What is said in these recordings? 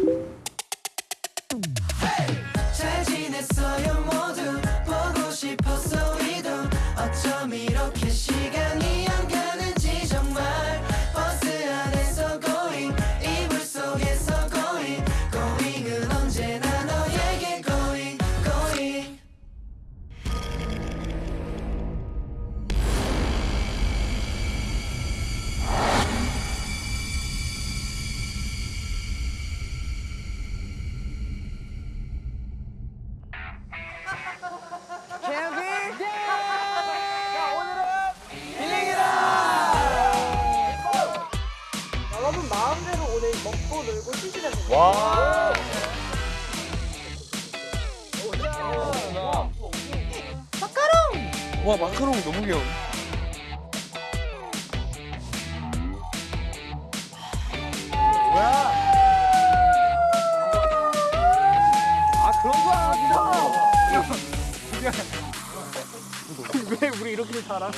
잘 먹고 놀고 됩니다. 와. 와 마카롱 너무 귀여워. 아 그런 거 아니야. 왜 우리 이렇게 살아?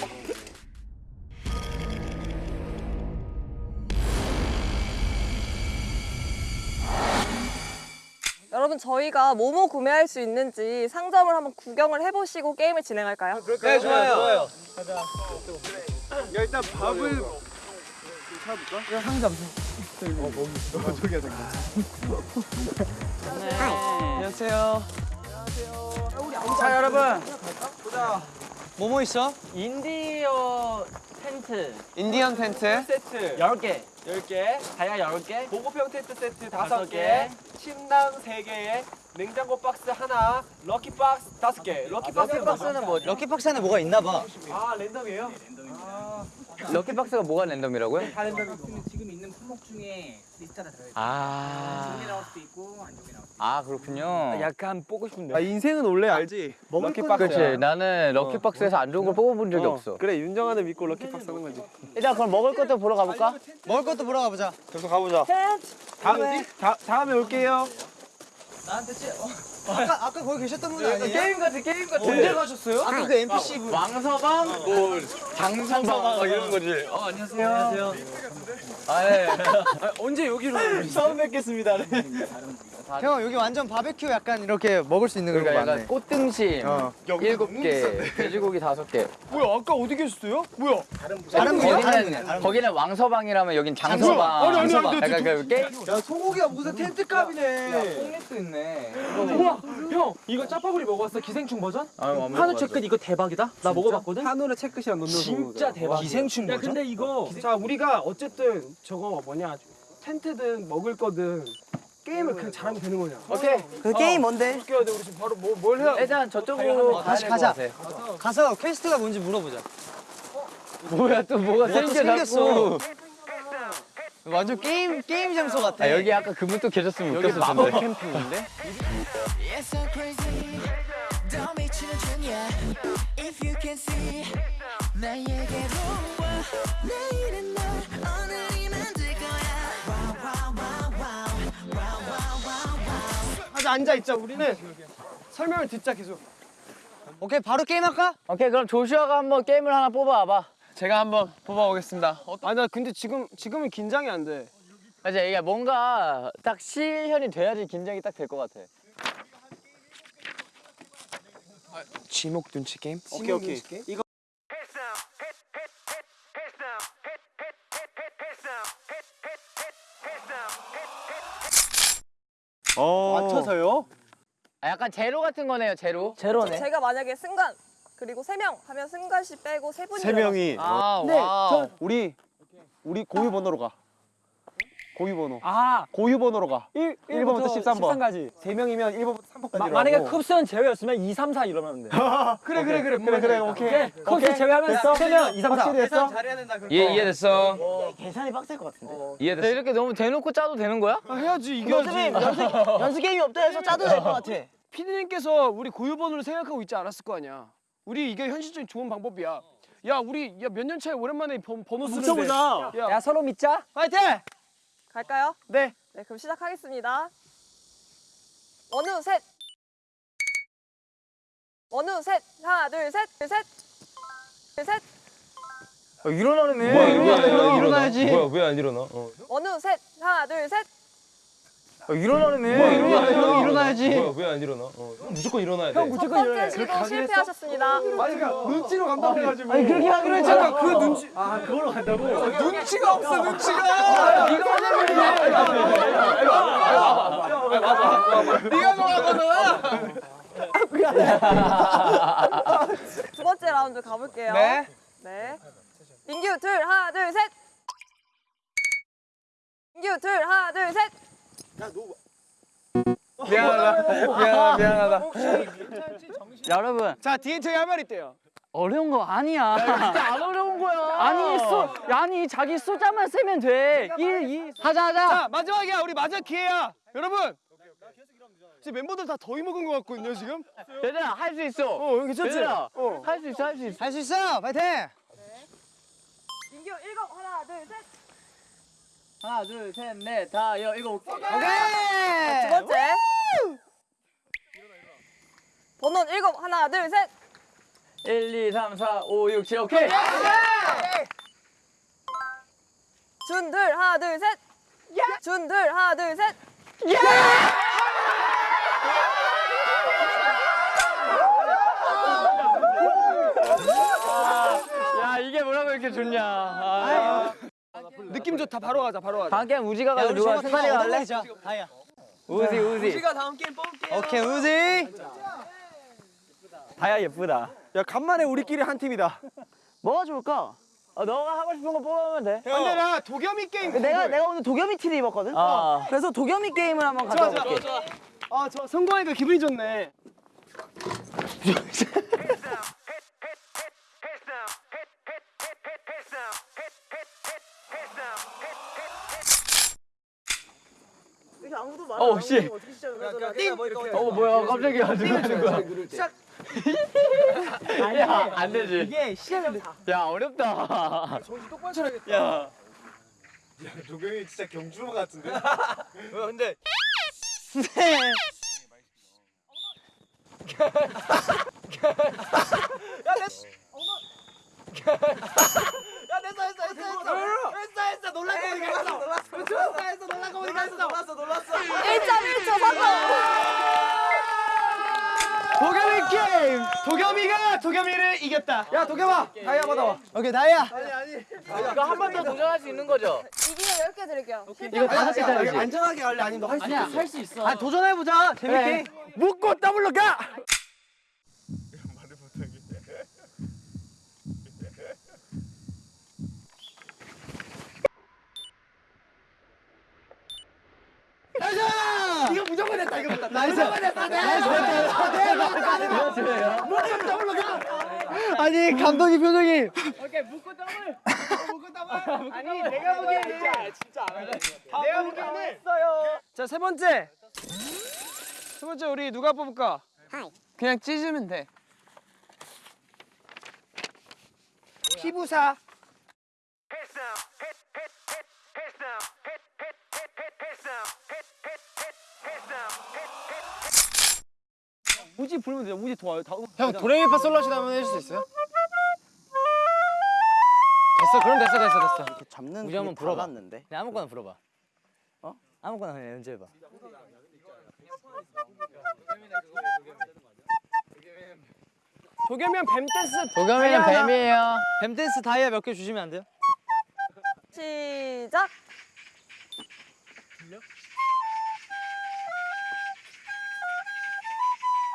여러분 저희가 뭐뭐 구매할 수 있는지 상점을 한번 구경을 해보시고 게임을 진행할까요? 네 좋아요. 좋아요. 야 일단 밥을 찾아볼까? 야 상점. 어 거기. 저기야 저기. 안녕하세요. 자 여러분 뭐뭐 있어? 인디언 텐트 인디언 텐트. 세트 10개 10개 다이아 10개 보급형 텐트 세트 다섯 5개, 침낭 3개에 냉장고 박스 하나, lucky 박스 5개. lucky 박스는 박스는 뭐 lucky 박스 안에 뭐가 있나 봐. 아, 랜덤이에요? lucky 박스가 뭐가 랜덤이라고요? 지금 있는 품목 중에 리스트가 들어있어요. 아. 좋게 나올 수도 있고 안 좋게 나올 수도 아 그렇군요. 약간 보고 싶은데 아 인생은 원래 알지. lucky 박스. 그렇지. 나는 lucky 박스에서 안 좋은 걸 뽑아본 적이 없어. 그래 윤정한은 믿고 lucky 박스 하는 거지. 일단 그럼 먹을 것도 보러 가볼까? 먹을 것도 보러 가보자. 계속 가보자. 다음 다, 다음에 올게요. 아까 아까 거기 계셨던 분 아니에요? 게임 같은 게임 같은 언제 가셨어요? 아까 그 NPC 분. 왕서방, 뭐 장서방 이런 거지. 어 안녕하세요. 안녕하세요. 아 예. 언제 여기로 처음 뵙겠습니다. 형 여기 완전 바베큐 약간 이렇게 먹을 수 있는 그러니까 거 약간 많네. 꽃등심 어. 일곱 개, 돼지고기 다섯 개. 뭐야 아까 어디 계셨어요? 뭐야? 다른 분이요? 다른 거기는 분이요? 거기는 왕서방이라면 여긴 장서방. 아니, 아니, 아니, 장서방. 약간 그 게임. 야 소고기가 무슨 텐트값이네. 콩잎도 있네 우 와, 형, 이거 짜파구리 먹어봤어? 기생충 버전? 아유, 안 한우 먹어봤어. 채끝 이거 대박이다. 나 먹어봤거든. 한우를 체크시랑 넣는 진짜 대박. 기생충 야, 근데 이거 자 우리가 어쨌든 저거 뭐냐 텐트든 먹을 거든 게임을 그냥 잘하면 되는 거냐. 오케이. 그 게임 뭔데? 해야 돼? 우리 지금 바로 뭐, 뭘 해야? 일단 저쪽으로 어, 다시 가자. 가서 quest가 뭔지 물어보자. 뭐야 또 뭐가 생겼어. 완전 게임 게임 장소 같아. 아, 여기 아까 그분 또 계셨으면 웃겼을 텐데. 캠핑인데? 아주 앉아 있자. 우리는 설명을 듣자 계속. 오케이 바로 게임 할까? 오케이 그럼 조슈아가 한번 게임을 하나 뽑아와봐. 제가 한번 뽑아보겠습니다. 아 나 근데 지금 지금은 긴장이 안 돼. 맞아 이게 뭔가 딱 실현이 돼야지 긴장이 딱 될 것 같아. 지목 눈치 게임? 오케이 오케이. 이거 어. 맞춰서요? 아, 약간 제로 같은 거네요 제로. 제로네 제가 만약에 승관 그리고 세 명 하면 승관 씨 빼고 세 분이 세 명이 아 네, wow. 우리 우리 고유 번호로 가. 고유 번호. 아 고유 번호로 가. 1, 1번부터 13번. 13까지 세 명이면 1번부터 3번까지. 마, 만약에 쿱스는 제외였으면 2, 3, 4 이러면 돼 그래 그래 그래 그래 그래 오케이. 쿱스 제외하면 됐어? 3명 2, 3, 4 확실히 됐어? 잘해야 된다. 그럼. 이해 이해됐어. 계산이 빡셀 것 같은데 이해됐어. 이렇게 너무 대놓고 짜도 되는 거야? 아, 해야지 이겨야지. 연습 게임이 없다 해서 짜도 될 것 같아 피디님께서 우리 고유 번호를 생각하고 있지 않았을 거 아니야. 우리 이게 현실적인 좋은 방법이야. 야 우리 야 몇 년 차에 오랜만에 번, 번호 쓰는데. 뭉쳐보자 야, 야 서로 믿자 파이팅! 갈까요? 네. 네 그럼 시작하겠습니다 어느 셋 어느 셋 하나 둘셋둘셋둘셋 일어나네. 뭐야, 일어나, 일어나, 일어나야지. 뭐야, 왜 안 일어나? 어. 어느 셋 하나 둘 셋 일어나네. 일어나, 일어나야지. 왜안 일어나? 어, 무조건 일어나야 돼. 첫 번째 시도 실패하셨습니다. 아니 그러니까 눈치로 간다고 해가지고. 아니 그렇게 하기로 했잖아. 그 눈치. 아 그걸로 간다고? 눈치가 없어 눈치가. 네가 좋아하잖아. 두 번째 라운드 가볼게요. 네. 네. 민규 둘 하나 둘 셋. 민규 둘 하나 둘 셋. 미안하다. 미안하다. 미안하다. 여러분 자 디엔트가 할말 있대요. 어려운 거 아니야. 진짜 안 어려운 거야. 아니 소 아니 자기 숫자만 세면 돼. 1 2 하자 하자. 자 마지막이야 우리 마지막 기회야. 여러분. 지금 멤버들 다 더위 먹은 것 같거든요 지금. 얘들아 할 수 있어. 어 여기 괜찮지? 얘들아 어. 할수 있어 할 수 있어. 할 수 있어. 파이팅. 민규 일곱 하나 둘 셋. 하나 둘 셋 넷 다여 이거 오케이. 두 오케이. 번째. 번호 일곱 하나 둘 셋. 1 2 3 4 5 6 7 오케이. 준둘 하나 둘 셋. 준둘 하나 둘 셋. 야 이게 뭐라고 이렇게 좋냐. 아. 느낌 좋다 바로 가자 바로 가자. 다음 게임 우지가 가서 누가 승관이 갈래? 다이야. 우지 우지. 오케이 우지. 다야 예쁘다. 야 간만에 우리끼리 한 팀이다. 뭐가 좋을까? 어, 너가 하고 싶은 거 뽑으면 돼. 근데 나 도겸이 게임. 내가 내가 오늘 도겸이 티를 입었거든. 아. 그래서 도겸이 게임을 한번 좋아 가져와 볼게. 좋아. 아저 성공하니까 기분이 좋네. 어 씨. 어 뭐야 깜짝이야 누가 거야? 야, 안 되지. 이게 시작을 야, 어렵다. 정신 똑바로 차려야겠다. 야. 조경이 진짜 경주마 같은데? 근데 일점일초 성공. 도겸이 게임. 도겸이가 도겸이를 이겼다. 야 도겸아 다이아 받아와. 오케이 다이아. 이거 한 번 더 도전할 수 있는 거죠? 이기면 10개 드릴게요. 이거 다섯 개 짜리지. 안전하게 할래 아니면 너 할 수 있어? 할수 있어. 아 도전해 보자. 재밌게. 묶고 더블로 가. 이거 무조건 했다 이거 무조건 나이스. 했다 나이스. 그렇죠. 무조건 더블로 가. 아니 감독이 표정이. 아니 내가 보기에는 진짜 안 하네. 내가 보기에는 자세 번째 세 번째 우리 누가 뽑을까? 그냥 찢으면 돼. 피부사. 우지 부르면 돼. 우지 도와요. 다 형 도레미파 솔라시도 한번 해줄 수 있어요? 됐어 그럼 됐어 됐어 됐어. 이렇게 잡는 우지 한번 불어봐. 는데 그냥 아무거나 불어봐. 어? 아무거나 그냥 연주해봐. 도겸이면 뱀 댄스. 도겸이는 뱀이에요. 뱀 댄스 다이아 몇 개 주시면 안 돼요? 시작. 나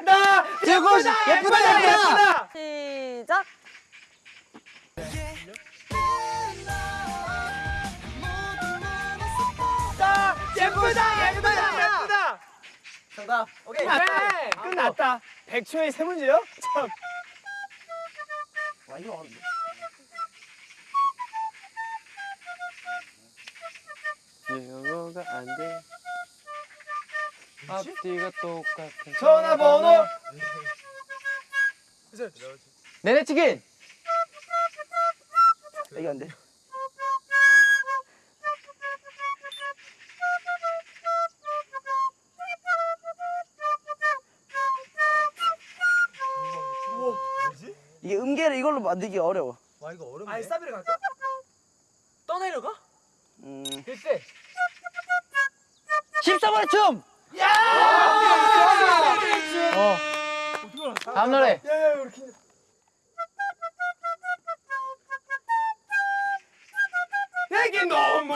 예쁘다 예쁘다 예쁘다. 시작. 예쁘다 예쁘다 예쁘다. 정답. 오케이. 네, 끝났다. 100초에 세 문제요? 참. 영어가 안 돼. 앞뒤가 똑같아. 전화번호. 내내 치킨. 이게 안 돼. 이게 음계를 이걸로 만들기 어려워. 알싸비를 갈까? 떠내려가? 음. 글쎄. 14번의 춤. 어. 다음 노래. 내게 너무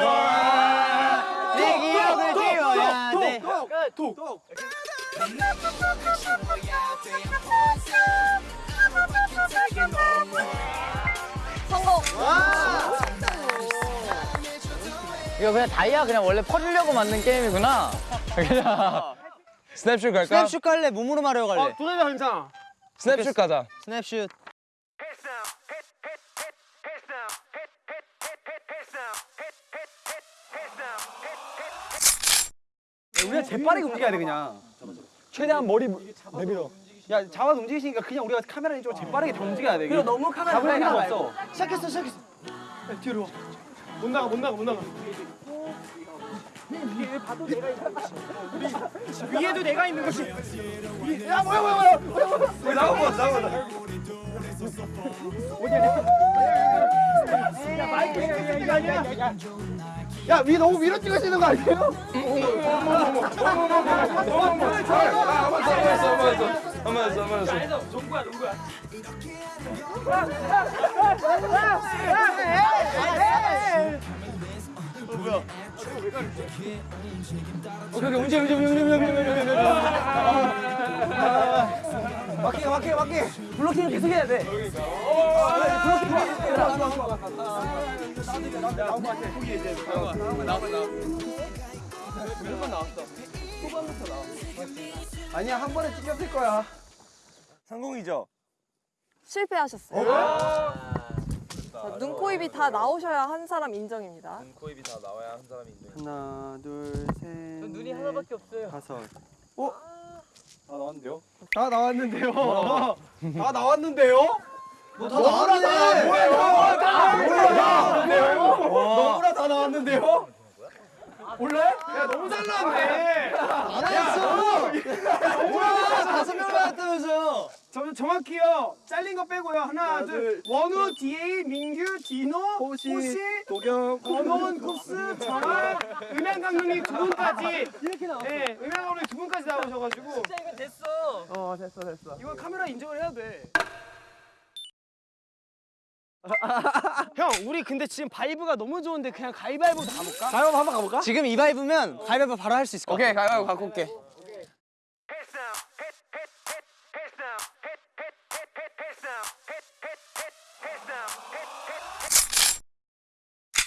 내 기억을 지워야 돼. 성공. 이거 그냥 다이아 그냥 원래 퍼주려고 만든 게임이구나. 그냥. 스냅슛 갈까? 스냅슛 갈래? 몸으로 마려 갈래? 어, 도전자 괜찮아. 스냅슛 가자. 스냅슛. 우리가 재빠르게 움직여야 돼 그냥. 최대한 머리 내밀어. 야 잡아서 움직이시니까 그냥 우리가 카메라 이쪽으로 재빠르게 다 움직여야 돼. 그래 너무 카메라 잡을 필요가 없어. 시작했어 시작했어. 야, 뒤로 와. 못 나가 못 나가 못 나가. 위에 봐도 내가 있는 것이. 우리 위에도 내가 있는 것이. 위- 야 뭐야 뭐야 뭐야. 뭐야, 뭐야. 왜 나가 봐 나가 봐. 어디야? 야 마이크 이거 아니야? 야, 위 너무 위로 찍으시는 거 아니에요? 오케이, 오케이, 움직여, 움직여, 움직여, 움직여, 움직여, 움직여. 막히게, 막히게, 막히게. 블로킹 계속 해야 돼. 아니야, 한 번에 찍혔을 거야. 성공이죠? 실패하셨어요. 자, 눈, 코, 입이 다 나오셔야 한 사람 인정입니다. 하나, 둘, 셋. 눈이 하나밖에 없어요. 다섯. 어? 다 나왔는데요? 다 나왔는데요? 다 나왔는데요? 다 나왔는데? 뭐야, 이거? 다 나왔는데요? 너무나 다 나왔는데요? 몰래? 야, 너무 잘 나왔네. 안 했어. 너무나 다섯 명 나왔다면서. 저, 정확히요. 잘린 거 빼고요. 하나, 둘. 원우, 디에이, 민규, 디노, 호시, 도겸, 권원, 쿱스, 정한, 음향 감독님 두 분까지. 이렇게 나왔어. 네, 음향 감독님 두 분까지 나오셔가지고. 진짜 이거 됐어. 어, 됐어, 됐어. 이거 카메라 인정을 해야 돼. 형, 우리 근데 지금 vibe가 너무 좋은데 그냥 가위바위보 가볼까? 가위바위보 한번 가볼까? 지금 이 vibe면 가위바위보 바로 할 수 있을 것 같아. 오케이, 가위바위보 갖고 올게.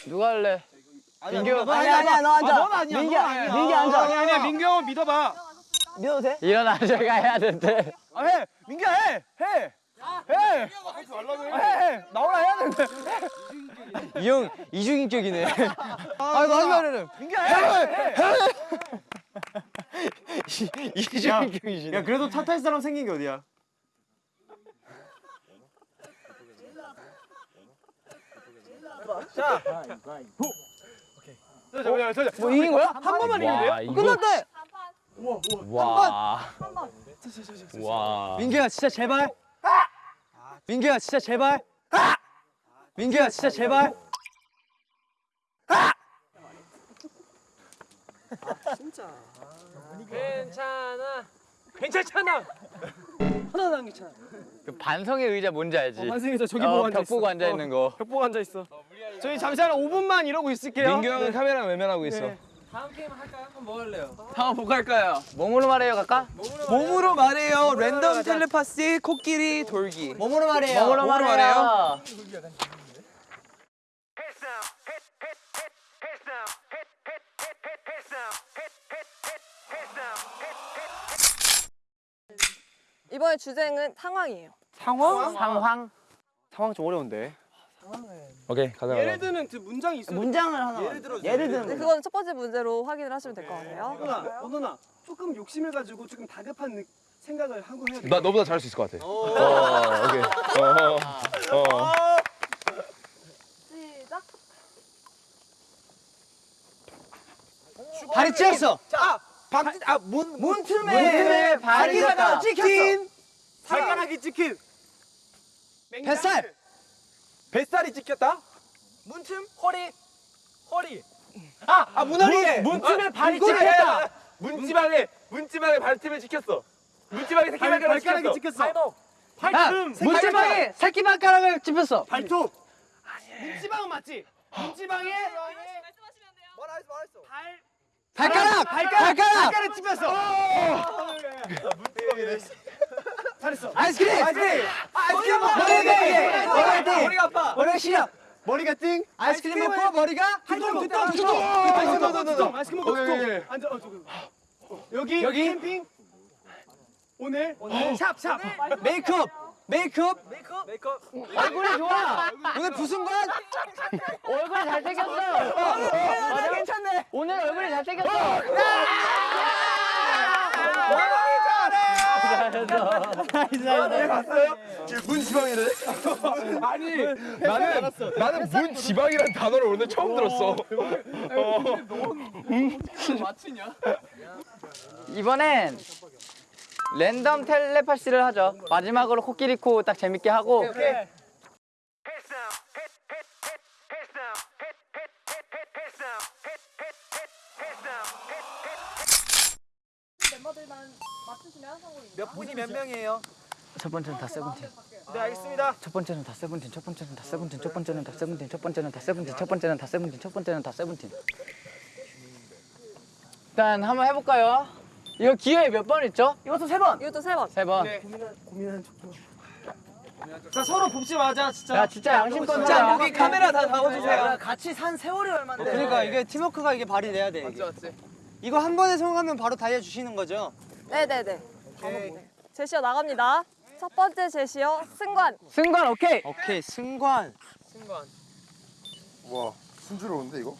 누가 할래? 민규. 아니야, 아니야, 너 앉아. 넌 아니야, 민규, 넌 아니야. 민규 앉아. 아니야, 아니야, 민규 형은 믿어봐. 믿어도 돼? 일어나 저희가 해야 된대. 아, 해! 민규야, 해! 해! 해! 아, 해! 해! 나오라 해야 되는데. 이 형 이중인격이네. 아, 하지 말아요. 민규야, 해! 해! 이중인격이시네. 야, 그래도 차탈 사람 생긴 게 어디야? 자. 자, 자, 자, 뭐 이긴 거야? 한 번만 이기면 돼요? 와, 이거- 끝났대. 와. 와. 민규야, 진짜 제발. 민규야, 진짜 제발. 민규야, 진짜 제발. 괜찮아. 괜찮잖아. 하나도 안 괜찮아. 그 반성의 의자 뭔지 알지? 반승에서 저기 어, 보고 앉아 벽 있어. 보고 앉아 있는 거. 벽 보고 앉아 있어. 저희 잠시 한 5분만 이러고 있을게요. 민규 형은 카메라 외면하고 있어. 네. 한번 보고 할까요? 몸으로 말해요, 갈까? 몸으로 말해요. 랜덤 텔레파시 코끼리 돌기. 몸으로 말해요. 몸으로 말해요. 이번에 주제는 상황이에요. 상황? 상황. 상황 좀 어려운데. 오케이, 가자. 예를 드는 그 문장이 있어. 문장을 하나. 예를 들어. 예를 들면. 근데 그거는 첫 번째 문제로 확인을 하시면 될 것 같아요. 누나, 어, 누나. 조금 욕심을 가지고 조금 다급한 느- 생각을 하고 해야 돼. 나 너보다 잘할 수 있을 것 같아. 어, 오케이. 어, 어. 시작. 다리 찢었어. 자, 박, 아, 문, 문틈에 문틈에 찢겼다. 찍혔어. 발가락이 찍힌. 뱃살. 뱃살이 찍혔다. 문틈, 허리, 허리. 아, 아 문허리. 문, 틈에 발이. 찍혔다. 문지방에 문지방에 발틈을 지켰어. 문지방에 새끼 발- 발가락 발가락이 지켰어. 찍혔어. 야, 발품. 문지방에 새끼 발가락을 찝혔어. 발톱. 문지방은 맞지? 문지방에 발 발가락! 발 가락 발가락! 발가락 찝혔어. 잘했어. 아이스크림! 아이스크림. 아이스크림 머리가 띵! 머리가 띵! 머리가 아파. 머리가 시려! 머리가 띵. 아이스크림 먹고 머리가 두통 두통 두통! 두통. 아이스크림 먹고 두통. 아이스크림 먹고 오케이, 오케이, 오케이. 두통. 앉아. 어. 여기 여기 캠핑. 오늘 오늘 샵 샵 메이크업! 메이크업! 얼굴이 좋아. 오늘 부순관? 얼굴이 잘생겼어. 맞아? 괜찮네! 오늘 얼굴이 잘생겼어. 봤어요? 문 지방이래. 아니 나는 나는 문 지방이란 단어를 오늘 처음 들었어. 이번엔 랜덤 텔레파시를 하죠. 마지막으로 코끼리 코 딱 재밌게 하고. 맞추시면 성공입니다. 몇 분이 몇 명이에요? 첫 번째는 다 세븐틴. 네 알겠습니다. 첫 번째는 다 세븐틴. 첫 번째는 다 세븐틴. 첫 번째는 다 세븐틴. 첫 번째는 다 세븐틴. 첫 번째는 다 세븐틴. 첫 번째는 다 세븐틴. 일단 한번 해볼까요? 이거 기회 몇 번 있죠? 이것도 세 번! 이것도 세 번. 세 번. 자 서로 봅지 마자 진짜. 야 진짜 양심껏 자, 하자. 여기 카메라 다 잡아주세요. 같이 산 세월이 얼마인데. 그러니까 이게 팀워크가 이게 발휘돼야 돼. 이게. 이거 한 번에 성공하면 바로 다이아 주시는 거죠? 네네네. 제시어 나갑니다. 첫 번째 제시어 승관. 승관 오케이. 오케이, 승관. 와 순조로운데 이거?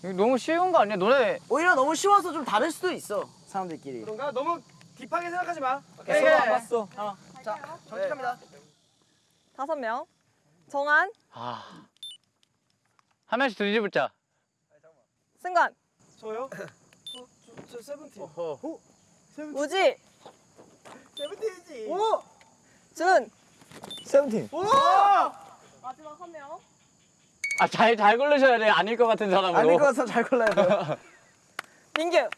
이거 너무 쉬운 거 아니야? 너네 오히려 너무 쉬워서 좀 다를 수도 있어. 사람들끼리. 그런가 너무 딥하게 생각하지 마. 오케이, 오케이. 봤어. 정직합니다. 다섯 명. 정한, 아. 한 명씩 뒤집을자. 승관, 저요? 저, 저, 저 세븐틴. 우지, 세븐틴이지. 오! 준. 세븐틴. 오! 마지막 한 명. 아 잘 잘 고르셔야 돼. 아닐 것 같은 사람으로. 아닐 것 같아서 잘 골라요. 민규.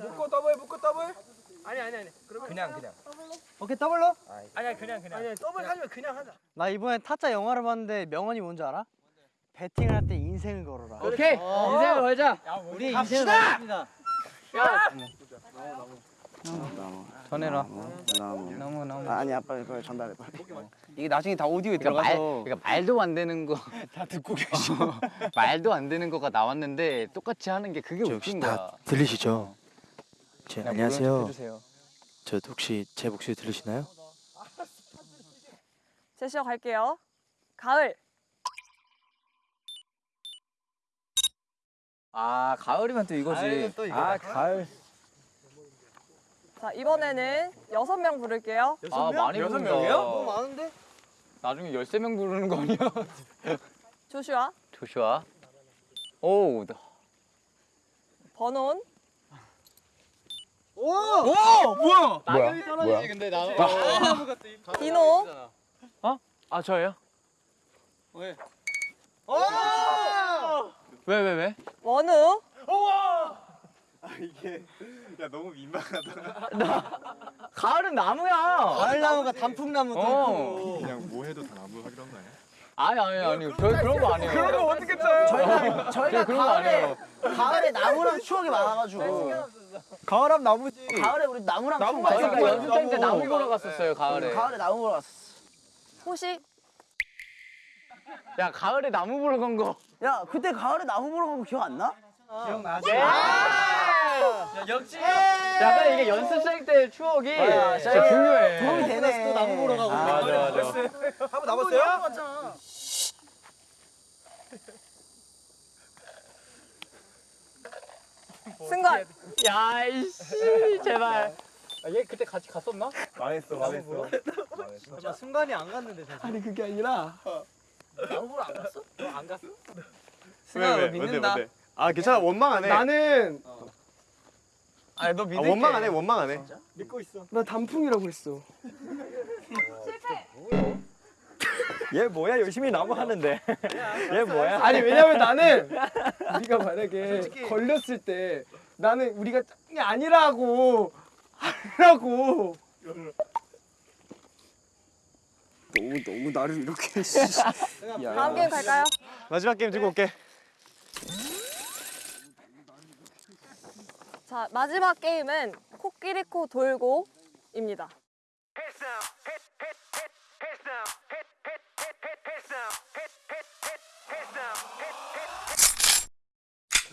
묶고 더블 묶고 더블. 아니 아니 아니. 그냥 그냥. 오케이, 더블로? 아니야 그냥 그냥. 아니 더블 하지만 그냥 하자. 나 이번에 타짜 영화를 봤는데 명언이 뭔지 알아? 배팅을 할 때 인생을 걸어라. 오케이. 인생을 걸자. 우리 인생을 걸습니다. 전해라. 너무. 너무 너무. 아니 아빠 이거 전달해 빨리. 이게 나중에 다 오디오에 들어가서 말, 그러니까 말도 안 되는 거 다 듣고 계셔. 말도 안 되는 거가 나왔는데 똑같이 하는 게 그게 웃긴 거야. 들리시죠? 제, 그냥 안녕하세요. 저 혹시 제 목소리 들리시나요? 제시어 갈게요. 가을. 아 가을이면 또 이거지. 아 가을. 자 이번에는 여섯 명 부를게요. 아 많이 여섯. 명이요? 너무 많은데? 나중에 13명 부르는 거 아니야? 조슈아, 조슈아. 오. 나- 번온, 오! 오! 뭐야? 뭐야? 뭐야? 근데 나. 디노, 아 저예요? 오! 왜 왜 왜? 원우, 야 너무 민망하다. 가을은 나무야. 가을 나무가 단풍나무 또 어. 있고. 그냥 뭐 해도 다 나무 하기로 한거 아니야? 아니 아니 아니 별 그런 거 아니에요. 그런 거 어떻게 짜요? 저희가 저희가 가을에 아니에요. 가을에 나무랑 추억이 많아가지고 가을하면 나무지. 가을에 우리 나무랑 추억 많이 저희가 있어요. 연습생 때 나무 보러 갔었어요 가을에. 가을에 나무 보러 갔어. 호식, 야 가을에 나무 보러 간 거. 야 그때 가을에 나무 보러 간 거 기억 안 나? 기억나지? 역시. 약간 이게 연습생 때 추억이 아, 진짜 저희 중요해. 도움이 되네. 또 나무 보러 가고. 맞아 맞아. 한번 남았어요? 승관, 야 이씨 제발. 아, 얘 그때 같이 갔었나? 망했어 망했어. 나 순간이 안 갔는데 사실. 아니 그게 아니라 나무 보러 안 갔어? 안 갔어? 왜 왜? 뭔데 뭔데? 아 괜찮아 원망 안 해. 나는 아니 너 아, 믿을게. 원망 안 해. 원망 안 해. 믿고 있어. 나 단풍이라고 했어. 실패. 얘 뭐야 열심히 나무 하는데. 얘 뭐야? 아니 왜냐면 나는 우리가 만약에 걸렸을 때 나는 우리가 짱이 아니라고 하라고 너무 너무 나를 이렇게 다음 게임 갈까요? 마지막 게임 들고 올게. 자, 마지막 게임은 코끼리 코 돌고입니다.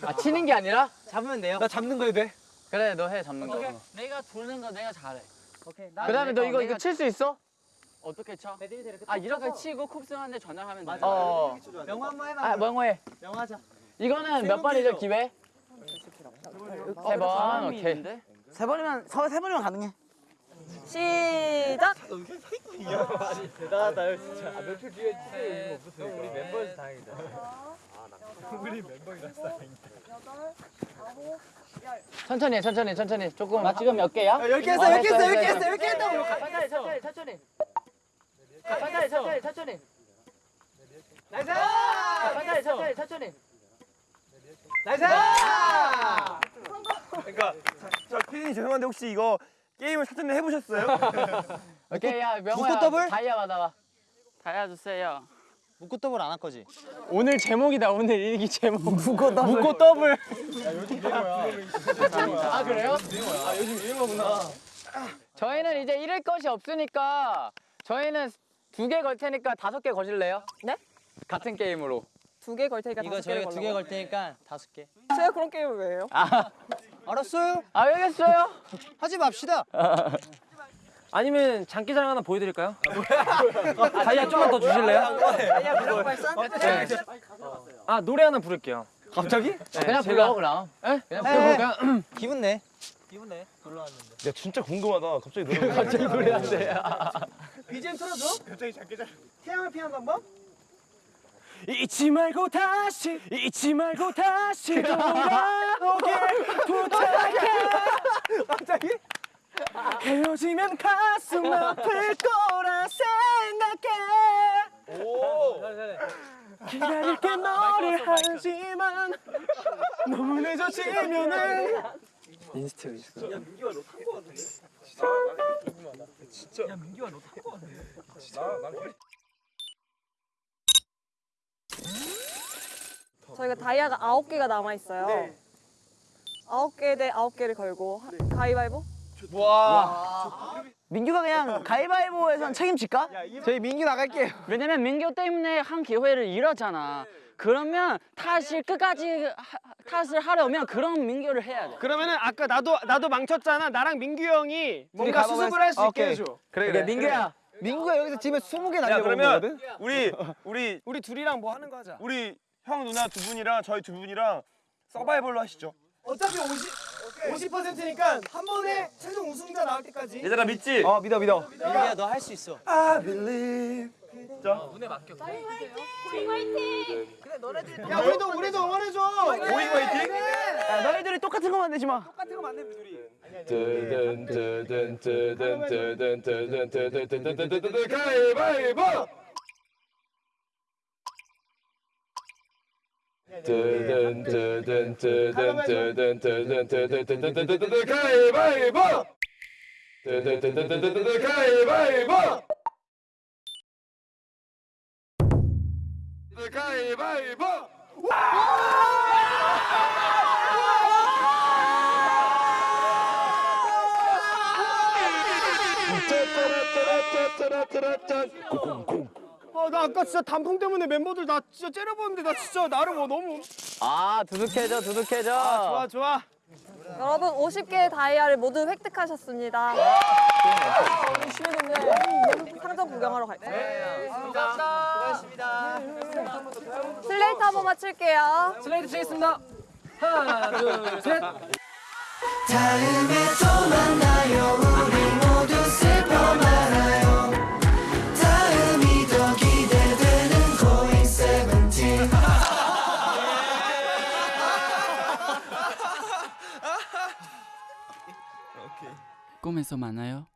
아 치는 게 아니라? 잡으면 돼요. 나 잡는 거 해도 돼? 그래 너 해 잡는 거. 내가 도는 거 내가 잘해. 오케이. 그 다음에 너 이거 이거 칠 수 있어? 어떻게 쳐? 아 이렇게 치고 쿱스한테 전화하면 돼. 어. 명화 한번 해봐. 아 명호 해. 명화자. 이거는 몇 번이죠 기회? 세 번. 오케이. 세 번이면 서, 세 번이면 가능해. 시작! 대단하다 진짜. 아, 며칠 뒤에 진짜 이거 없었어. 우리 멤버여서 다행이다. 우리 멤버라서 다행이다. 천천히 해, 천천히 천천히 조금. 나 지금 몇 개야? 열개 했어, 열개 했어, 열개 했어, 열개 했다고. 천천히 천천히 천천히. 천천히 천천히 천천히. 나이스! 천천히 천천히 천천히. 나이스! 그러니까 저 피디님 죄송한데 혹시 이거 게임을 사전에 해보셨어요? 오케이 야 명호야. 더블? 다이아 받아봐. 다이아 주세요. 묶고 더블 안 할 거지? 오늘 제목이다 오늘 일기 제목. 묶고 더블. 묶고 더블. 아 그래요? 아 요즘 유행어구나. 저희는 이제 잃을 것이 없으니까 저희는 두 개 걸 테니까 다섯 개 거실래요? 네? 같은 게임으로. 두 개 걸 테니까 이거 다섯 개를 저희가 두 개 걸라고? 걸 테니까 다섯 개. 제가 그런 게임을 왜 해요? 아, 알았어요. 알겠어요. 하지 맙시다. 아니면 장기자랑 하나 보여드릴까요? 다이아 좀만 더 주실래요? 아 노래 하나 부를게요. 갑자기? 그냥 불러 그럼. 예? 그냥 에. 불러. 그냥 기분 내. 기분 내. 야 진짜 궁금하다. 갑자기 노래. 갑자기 노래한대. BGM 틀어줘 갑자기 장기자 태양을 피한 방법 잊지 말고 다시 잊지 말고 다시 돌아오길 부탁해. 갑자기? 헤어지면 가슴 아플 거라 생각해. 기다릴게 너를 하지만 너무 늦어지면은 저희가 다이아가 아홉 개가 남아 있어요. 네. 아홉 개대 아홉 개를 걸고 하- 가위바위보? 민규가 그냥 가위바위보에선 책임질까? 저희 민기 나갈게요 왜냐면 민규 때문에 한 기회를 잃었잖아. 그러면 탓을 끝까지 하- 탓을 하려면 그런 민규를 해야 돼. 그러면은 아까 나도 나도 망쳤잖아 나랑 민규 형이 뭔가 수습을 할 수 있게. 해줘 그래 그래 민규야. 민구가 여기서 집에 20개 야 날려먹은 그러면 거거든? 우리 우리 우리 둘이랑 뭐 하는 거 하자 우리 형 누나 두 분이랑 저희 두 분이랑 서바이벌로 하시죠. 어차피 50 50%니까 한 번에 최종 우승자 나올 때까지 얘들아 믿지? 어 믿어 믿어. 민규야 너 할 수 있어. I believe. 야 우리도 우리도 응원해줘 오이 화이팅. 야, 너희들이 똑같은 거 만들지 마. 똑같은 거 만들면 둘이 뜨든 뜨든 뜨든 뜨든 뜨든 뜨든 뜨든 뜨든 가위바위보 뜨든 뜨든 뜨든 뜨든 뜨든 뜨든 뜨든 뜨든 가위바위보 뜨든 뜨든 뜨든 뜨든 가위바위보 가위바위보 아 나 아까 진짜 단풍 때문에 멤버들 나 진짜 째려보는데 나 진짜 나를 뭐 너무 아 두둑해져 두둑해져. 좋아 좋아 여러분 50개의 다이아를 모두 획득하셨습니다. 열심히 됐네. 상점 구경하러 갈까요? 수고하셨습니다. 슬레이트 한 번만 칠게요. 슬레이트 치겠습니다. 하나, 둘, 셋. 다음에 또 만나요 우리 모두 슬퍼 말아요 다음이 더 기대되는 고잉 세븐틴 꿈에서 만나요.